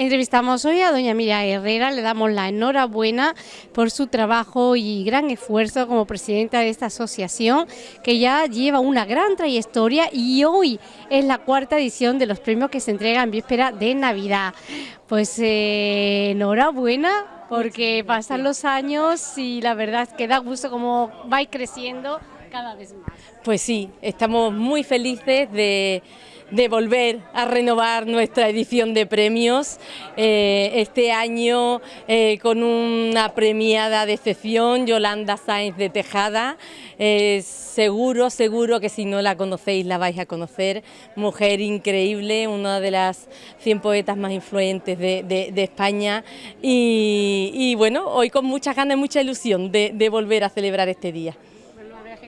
Entrevistamos hoy a doña Miriam Herrera, le damos la enhorabuena por su trabajo y gran esfuerzo como presidenta de esta asociación que ya lleva una gran trayectoria y hoy es la cuarta edición de los premios que se entregan en víspera de Navidad. Pues eh, enhorabuena porque pasan los años y la verdad es que da gusto como vais creciendo cada vez más. Pues sí, estamos muy felices de de volver a renovar nuestra edición de premios, eh, este año eh, con una premiada de excepción, Yolanda Sáenz de Tejada, eh, seguro, seguro que si no la conocéis la vais a conocer, mujer increíble, una de las 100 poetas más influyentes de, España. Y, bueno, hoy con muchas ganas y mucha ilusión de volver a celebrar este día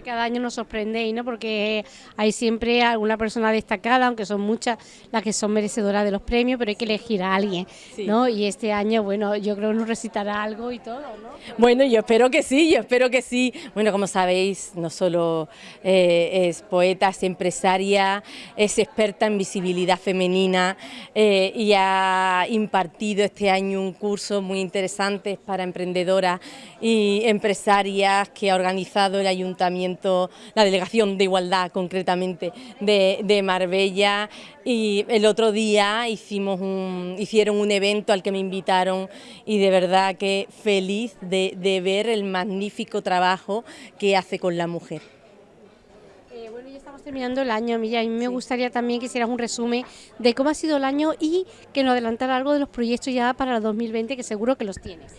cada año nos sorprendéis, ¿no? Porque hay siempre alguna persona destacada, aunque son muchas las que son merecedoras de los premios, pero hay que elegir a alguien, ¿no? Y este año, bueno, yo creo que nos recitará algo y todo, ¿no? Bueno, yo espero que sí, yo espero que sí. Bueno, como sabéis, no solo eh, es poeta, es empresaria, es experta en visibilidad femenina eh, y ha impartido este año un curso muy interesante para emprendedoras y empresarias que ha organizado el Ayuntamiento la Delegación de Igualdad concretamente de, Marbella. Y el otro día hicimos un, hicieron un evento al que me invitaron y de verdad que feliz de, de ver el magnífico trabajo que hace con la mujer. Eh, bueno, ya estamos terminando el año, Milla, y me gustaría también que hicieras un resumen de cómo ha sido el año y que nos adelantara algo de los proyectos ya para el 2020, que seguro que los tienes.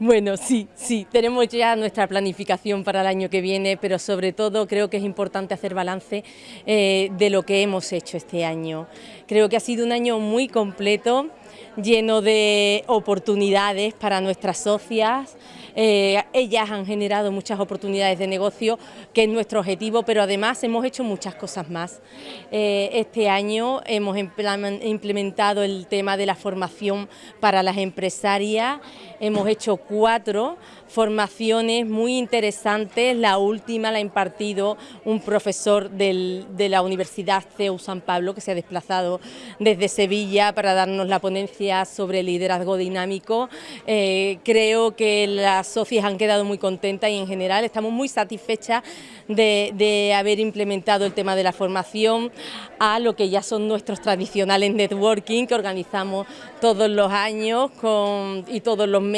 Bueno, sí, sí, tenemos ya nuestra planificación para el año que viene, pero sobre todo creo que es importante hacer balance eh, de lo que hemos hecho este año. Creo que ha sido un año muy completo, lleno de oportunidades para nuestras socias, eh, ellas han generado muchas oportunidades de negocio, que es nuestro objetivo, pero además hemos hecho muchas cosas más. Eh, este año hemos implementado el tema de la formación para las empresarias, hemos hecho cuatro formaciones muy interesantes, la última la ha impartido un profesor de la Universidad CEU San Pablo, que se ha desplazado desde Sevilla para darnos la ponencia sobre liderazgo dinámico. Eh, creo que la socias han quedado muy contentas y en general estamos muy satisfechas de, haber implementado el tema de la formación a lo que ya son nuestros tradicionales networking que organizamos todos los años y todos los meses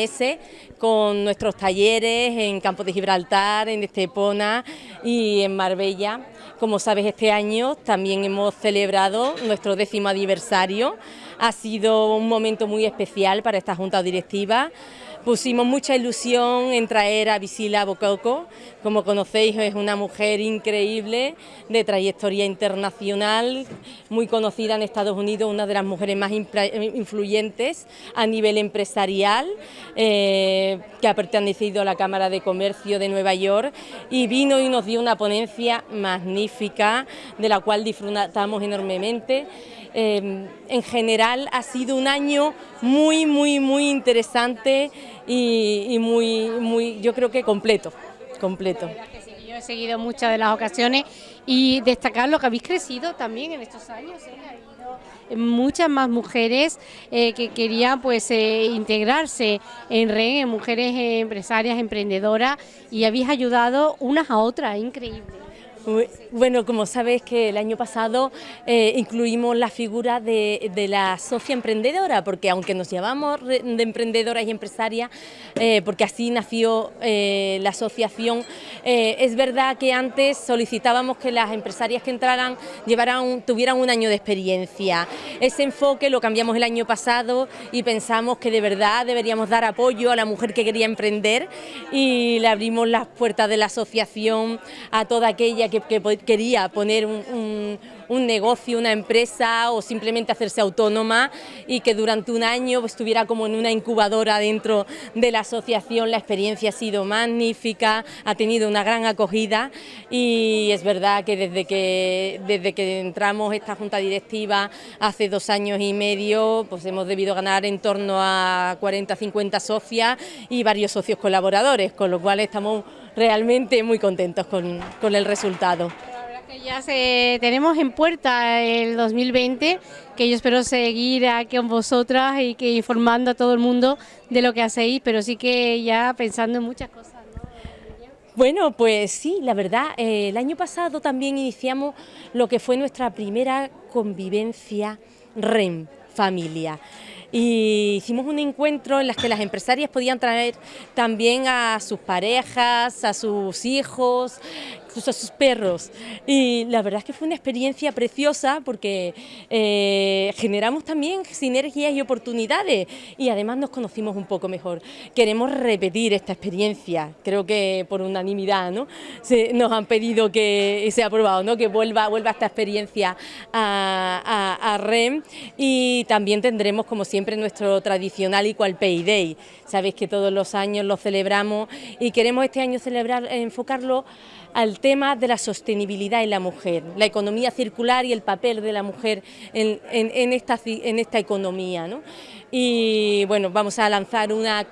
con nuestros talleres en Campo de Gibraltar, en Estepona y en Marbella. Como sabes, este año también hemos celebrado nuestro décimo aniversario. Ha sido un momento muy especial para esta Junta Directiva. Pusimos mucha ilusión en traer a Visila Bococo, como conocéis es una mujer increíble, de trayectoria internacional, muy conocida en Estados Unidos, una de las mujeres más influyentes a nivel empresarial, eh, que ha pertenecido a la Cámara de Comercio de Nueva York y vino y nos dio una ponencia magnífica, de la cual disfrutamos enormemente. Eh, en general ha sido un año muy, muy, muy interesante y, muy, muy, yo creo que completo, completo. yo he seguido muchas de las ocasiones y destacar lo que habéis crecido también en estos años. ¿eh? Ha habido muchas más mujeres eh, que querían pues eh, integrarse en REN, en mujeres empresarias, emprendedoras y habéis ayudado unas a otras, increíble. Bueno, como sabes que el año pasado eh, incluimos la figura de, la socia emprendedora, porque aunque nos llamamos de emprendedoras y empresarias, eh, porque así nació eh, la asociación, es verdad que antes solicitábamos que las empresarias que entraran tuvieran un año de experiencia. Ese enfoque lo cambiamos el año pasado y pensamos que de verdad deberíamos dar apoyo a la mujer que quería emprender y le abrimos las puertas de la asociación a toda aquella que que, quería poner un, negocio, una empresa o simplemente hacerse autónoma y que durante un año estuviera como en una incubadora dentro de la asociación. La experiencia ha sido magnífica, ha tenido una gran acogida y es verdad que desde que, desde que entramos esta junta directiva hace dos años y medio, pues hemos debido ganar en torno a 40-50 socias y varios socios colaboradores, con lo cual estamos realmente muy contentos con, el resultado. La verdad Ya se, tenemos en puerta el 2020, que yo espero seguir aquí con vosotras y que informando a todo el mundo de lo que hacéis, pero sí que ya pensando en muchas cosas. Bueno, pues sí, la verdad, eh, el año pasado también iniciamos lo que fue nuestra primera convivencia REM, familia y hicimos un encuentro en las que las empresarias podían traer también a sus parejas, a sus hijos, a sus perros. Y la verdad es que fue una experiencia preciosa porque eh, generamos también sinergias y oportunidades y además nos conocimos un poco mejor. Queremos repetir esta experiencia, creo que por unanimidad ¿no? Se, nos han pedido que se ha aprobado, ¿no? que vuelva, vuelva esta experiencia a REM y también tendremos como siempre nuestro tradicional Equal Pay Day. Sabéis que todos los años lo celebramos y queremos este año celebrar, enfocarlo al tema de la sostenibilidad en la mujer, la economía circular y el papel de la mujer en, esta, en esta, economía. Y bueno, vamos a lanzar una,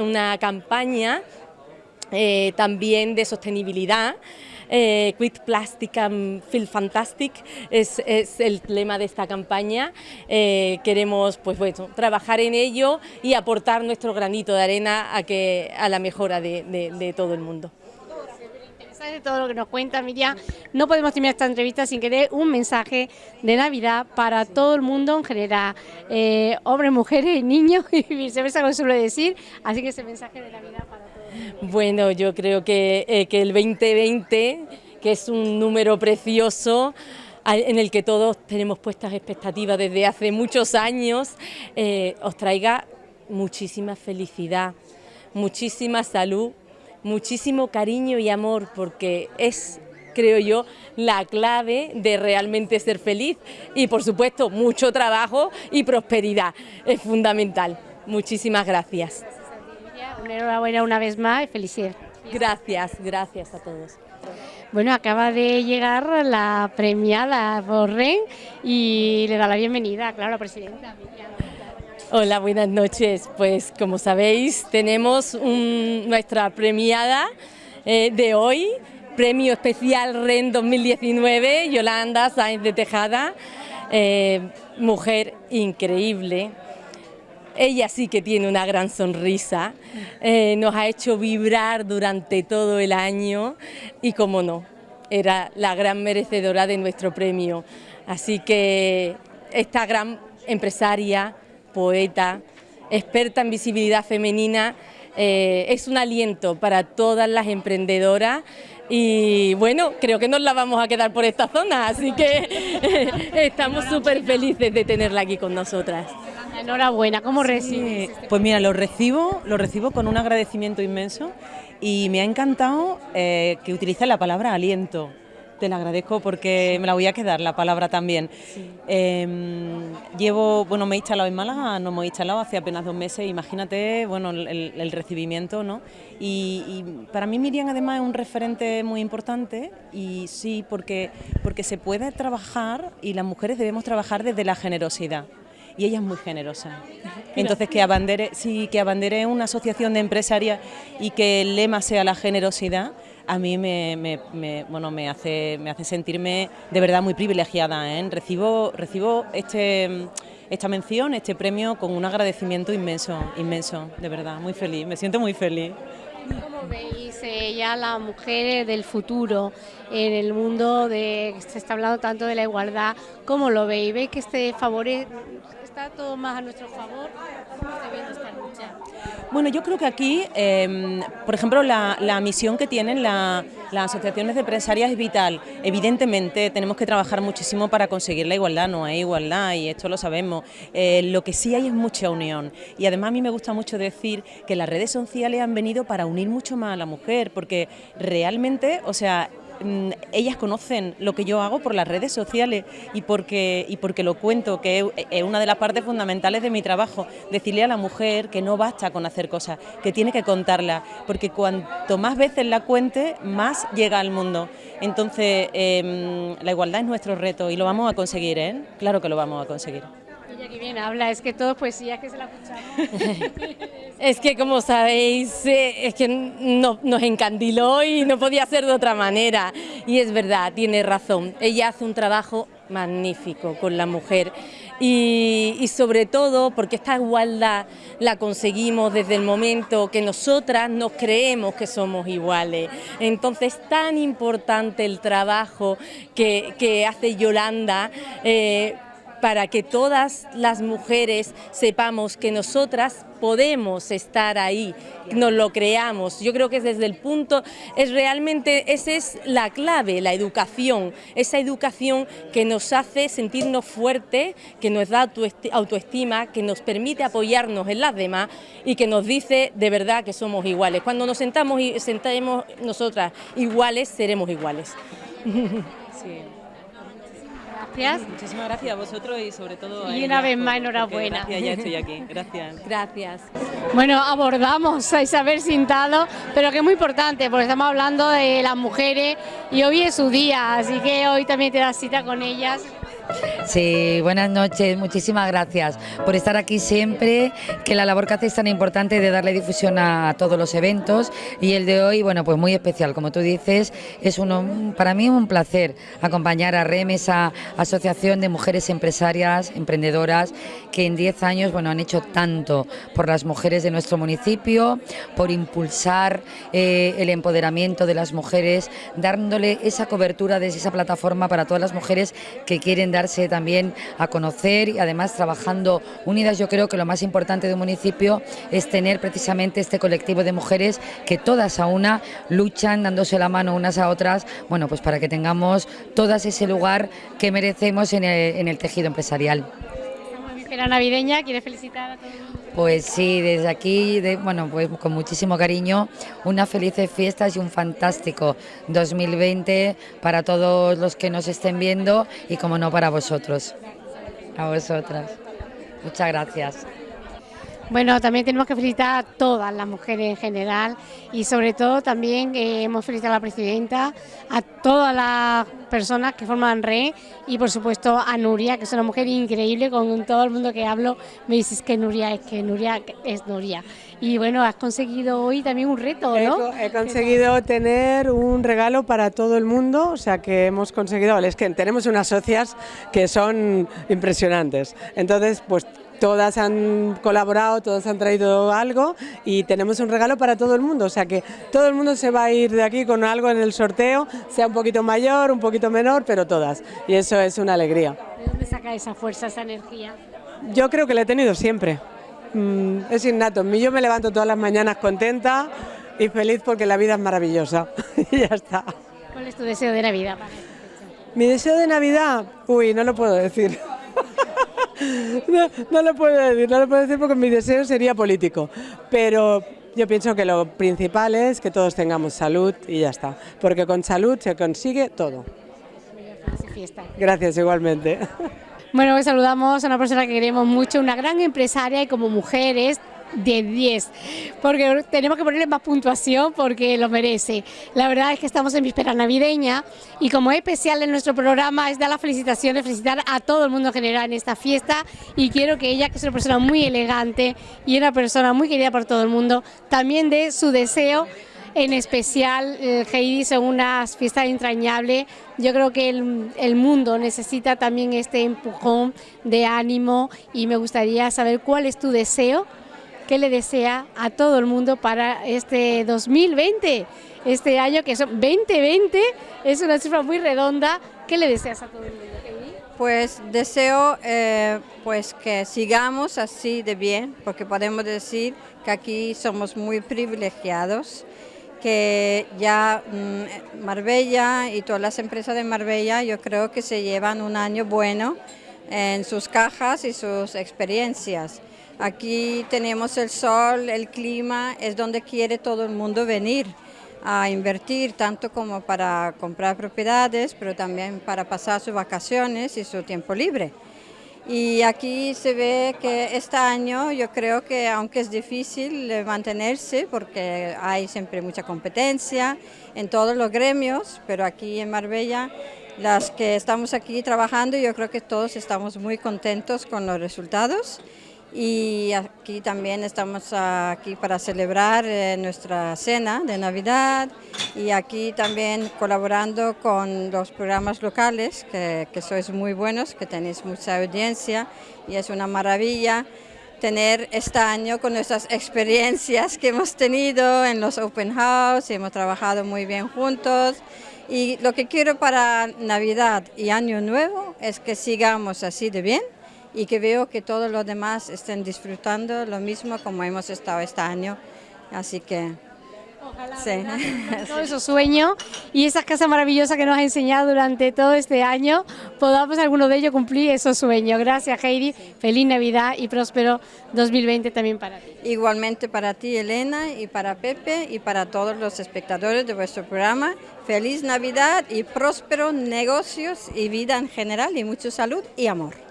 una campaña eh, también de sostenibilidad. Eh, Quit Plastic and Feel Fantastic es, el lema de esta campaña. Eh, queremos pues, bueno, trabajar en ello y aportar nuestro granito de arena a la mejora de todo el mundo de todo lo que nos cuenta Miriam. No podemos terminar esta entrevista sin que dé un mensaje de Navidad para todo el mundo en general, eh, hombres, mujeres, niños y viceversa, como suele decir. Así que ese mensaje de Navidad para todos. Bueno, yo creo que, eh, que el 2020, que es un número precioso, en el que todos tenemos puestas expectativas desde hace muchos años, eh, os traiga muchísima felicidad, muchísima salud muchísimo cariño y amor porque es creo yo, la clave de realmente ser feliz y por supuesto mucho trabajo y prosperidad es fundamental. Muchísimas gracias. Una enhorabuena una vez más y felicidades. Gracias, gracias a todos. Bueno, acaba de llegar la premiada por REN y le da la bienvenida, claro, la presidenta. Hola, buenas noches. Pues como sabéis, tenemos nuestra premiada eh, de hoy, Premio Especial REN 2019, Yolanda Sáenz de Tejada, eh, mujer increíble. Ella sí que tiene una gran sonrisa, eh, nos ha hecho vibrar durante todo el año y, como no, era la gran merecedora de nuestro premio. Así que esta gran empresaria, poeta, experta en visibilidad femenina, eh, es un aliento para todas las emprendedoras y bueno, creo que nos la vamos a quedar por esta zona, así que estamos súper felices de tenerla aquí con nosotras. Enhorabuena, ¿cómo recibes? Pues mira, lo recibo, lo recibo con un agradecimiento inmenso y me ha encantado eh, que utilice la palabra aliento. Te la agradezco porque me la voy a quedar, la palabra también. Em, llevo, bueno, me he instalado en Málaga, no me he instalado hace apenas dos meses, imagínate, bueno, el, recibimiento, ¿no? Y, para mí Miriam además es un referente muy importante y sí, porque, porque se puede trabajar y las mujeres debemos trabajar desde la generosidad y ella es muy generosa. Entonces que abandere, sí, que abandere una asociación de empresarias y que el lema sea la generosidad, a mí me, bueno, me, hace, me hace sentirme de verdad muy privilegiada. ¿eh? Recibo, recibo este, esta mención, este premio con un agradecimiento inmenso, inmenso, de verdad, muy feliz, me siento muy feliz. ¿Cómo veis eh, ya las mujeres del futuro en el mundo de se está hablando tanto de la igualdad? ¿Cómo lo veis? ¿Veis que este favorece está todo más a nuestro favor? Bueno, yo creo que aquí, em, por ejemplo, la, misión que tienen las asociaciones de empresarias es vital. Evidentemente tenemos que trabajar muchísimo para conseguir la igualdad, no hay igualdad y esto lo sabemos. Eh, lo que sí hay es mucha unión y además a mí me gusta mucho decir que las redes sociales han venido para unir mucho más a la mujer porque realmente, o sea, ellas conocen lo que yo hago por las redes sociales y porque, y porque lo cuento, que es una de las partes fundamentales de mi trabajo, decirle a la mujer que no basta con hacer cosas, que tiene que contarla, porque cuanto más veces la cuente, más llega al mundo. Entonces, em, la igualdad es nuestro reto y lo vamos a conseguir, ¿eh? Claro que lo vamos a conseguir qué bien habla, es que todo poesía que se la escuchamos. es que como sabéis, eh, es que nos encandiló y no podía ser de otra manera. Y es verdad, tiene razón. Ella hace un trabajo magnífico con la mujer y, sobre todo porque esta igualdad la conseguimos desde el momento que nosotras nos creemos que somos iguales. Entonces es tan importante el trabajo que, hace Yolanda eh, para que todas las mujeres sepamos que nosotras podemos estar ahí, nos lo creamos. Yo creo que desde el punto, es realmente, esa es la clave, la educación, esa educación que nos hace sentirnos fuertes, que nos da autoestima, que nos permite apoyarnos en las demás y que nos dice de verdad que somos iguales. Cuando nos sentamos y sentemos nosotras iguales, seremos iguales. Muchísimas gracias a vosotros y sobre todo Y una vez más enhorabuena. Gracias, ya estoy aquí. Gracias. Gracias. Bueno, abordamos a Isabel Sintado, pero que es muy importante porque estamos hablando de las mujeres y hoy es su día, así que hoy también te das cita con ellas. Sí, buenas noches, muchísimas gracias por estar aquí siempre, que la labor que hace es tan importante de darle difusión a todos los eventos. Y el de hoy, bueno, pues muy especial, como tú dices, es uno, para mí un placer acompañar a REM, esa asociación de mujeres empresarias, emprendedoras, que en 10 años, bueno, han hecho tanto por las mujeres de nuestro municipio, por impulsar eh, el empoderamiento de las mujeres, dándole esa cobertura desde esa plataforma para todas las mujeres que quieren dar darse también a conocer y además trabajando unidas. Yo creo que lo más importante de un municipio es tener precisamente este colectivo de mujeres que todas a una luchan dándose la mano unas a otras, bueno, pues para que tengamos todas ese lugar que merecemos en el, tejido empresarial. Navideña, ¿quieres felicitar a? Pues sí, desde aquí, bueno, pues con muchísimo cariño, unas felices fiestas y un fantástico 2020 para todos los que nos estén viendo y como no para vosotros, a vosotras. Muchas gracias. Bueno, también tenemos que felicitar a todas las mujeres en general y sobre todo también eh, hemos felicitado a la presidenta, a todas las personas que forman RE y por supuesto a Nuria, que es una mujer increíble, con todo el mundo que hablo me dices que Nuria es que Nuria es Nuria. Y bueno, has conseguido hoy también un reto, ¿no? He, he conseguido tener un regalo para todo el mundo, o sea que hemos conseguido, es que tenemos unas socias que son impresionantes. Entonces, pues todas han colaborado, todas han traído algo y tenemos un regalo para todo el mundo, o sea que todo el mundo se va a ir de aquí con algo en el sorteo, sea un poquito mayor, un poquito menor, pero todas, y eso es una alegría. ¿De dónde saca esa fuerza, esa energía? Yo creo que la he tenido siempre, mm, es innato, yo me levanto todas las mañanas contenta y feliz porque la vida es maravillosa, y ya está. ¿Cuál es tu deseo de Navidad? Mi deseo de Navidad, uy, no lo puedo decir. No, lo puedo decir, no lo puedo decir porque mi deseo sería político, pero yo pienso que lo principal es que todos tengamos salud y ya está, porque con salud se consigue todo. Gracias igualmente. Bueno, hoy saludamos a una persona que queremos mucho, una gran empresaria y como mujeres de 10, porque tenemos que ponerle más puntuación porque lo merece. La verdad es que estamos en víspera navideña y como es especial en nuestro programa es dar las felicitaciones, felicitar a todo el mundo en general en esta fiesta y quiero que ella, que es una persona muy elegante y una persona muy querida por todo el mundo, también dé su deseo en especial el Heidi son unas fiestas entrañables. Yo creo que el, el, mundo necesita también este empujón de ánimo y me gustaría saber cuál es tu deseo qué le desea a todo el mundo para este 2020, este año que son 2020, es una cifra muy redonda. ¿Qué le deseas a todo el mundo? Pues deseo eh, pues que sigamos así de bien, porque podemos decir que aquí somos muy privilegiados, que ya mm, Marbella y todas las empresas de Marbella yo creo que se llevan un año bueno en sus cajas y sus experiencias. Aquí tenemos el sol, el clima, es donde quiere todo el mundo venir a invertir, tanto como para comprar propiedades, pero también para pasar sus vacaciones y su tiempo libre. Y aquí se ve que este año yo creo que aunque es difícil mantenerse porque hay siempre mucha competencia en todos los gremios, pero aquí en Marbella las que estamos aquí trabajando yo creo que todos estamos muy contentos con los resultados y aquí también estamos aquí para celebrar eh, nuestra cena de Navidad y aquí también colaborando con los programas locales que, que sois muy buenos, que tenéis mucha audiencia y es una maravilla tener este año con nuestras experiencias que hemos tenido en los open house, y hemos trabajado muy bien juntos. Y lo que quiero para Navidad y Año Nuevo es que sigamos así de bien y que veo que todos los demás estén disfrutando lo mismo como hemos estado este año. Así que Ojalá, sí. todo esos sueños y esas casas maravillosas que nos ha enseñado durante todo este año, podamos alguno de ellos cumplir esos sueños. Gracias Heidi, feliz Navidad y próspero 2020 también para ti. Igualmente para ti Elena y para Pepe y para todos los espectadores de vuestro programa. Feliz Navidad y próspero negocios y vida en general y mucha salud y amor.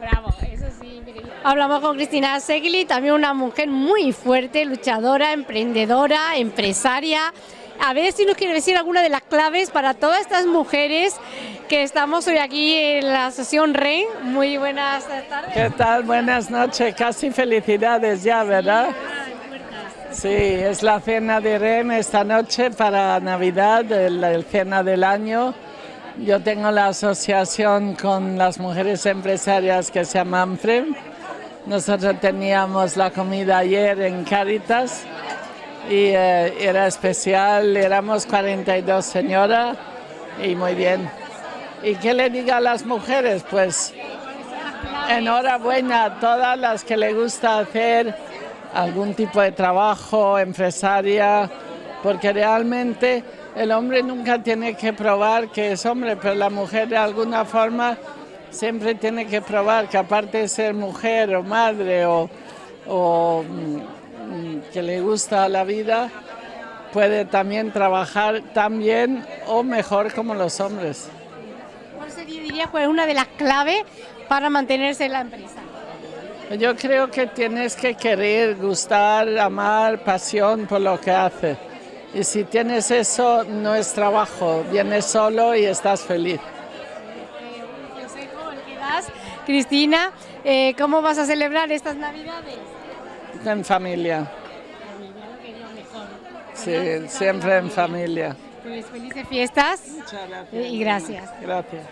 Bravo, eso sí. Hablamos con Cristina Segli, también una mujer muy fuerte, luchadora, emprendedora, empresaria. A ver si nos quiere decir alguna de las claves para todas estas mujeres que estamos hoy aquí en la sesión REN. Muy buenas tardes. ¿Qué tal? Buenas noches, casi felicidades ya, ¿verdad? Sí, es la cena de REN esta noche para Navidad, el, cena del año. Yo tengo la asociación con las mujeres empresarias que se llama AMFREM. Nosotros teníamos la comida ayer en Caritas y eh, era especial, éramos 42 señoras y muy bien. ¿Y qué le diga a las mujeres? Pues enhorabuena a todas las que le gusta hacer algún tipo de trabajo, empresaria, porque realmente el hombre nunca tiene que probar que es hombre, pero la mujer de alguna forma siempre tiene que probar que aparte de ser mujer o madre o, mm, que le gusta la vida, puede también trabajar tan bien o mejor como los hombres. ¿Cuál sería, diría, cuál es una de las claves para mantenerse en la empresa? Yo creo que tienes que querer, gustar, amar, pasión por lo que haces. Y si tienes eso, no es trabajo, vienes solo y estás feliz. Cristina, eh, ¿cómo vas a celebrar estas Navidades? En familia. Sí, siempre en familia. Pues felices fiestas Muchas gracias. y gracias. Gracias.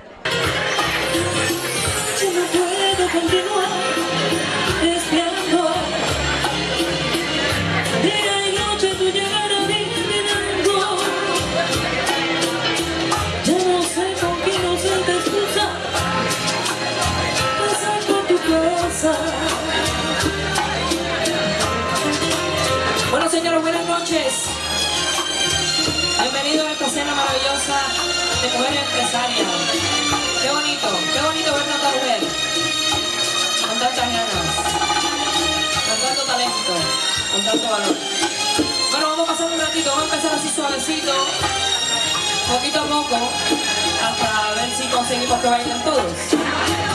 Cena maravillosa de mujeres empresarias. Qué bonito, qué bonito ver tanta mujer con tantas ganas, con tanto talento, con tanto valor. Bueno, vamos a pasar un ratito, vamos a empezar así suavecito, poquito a poco, hasta ver si conseguimos que vayan todos.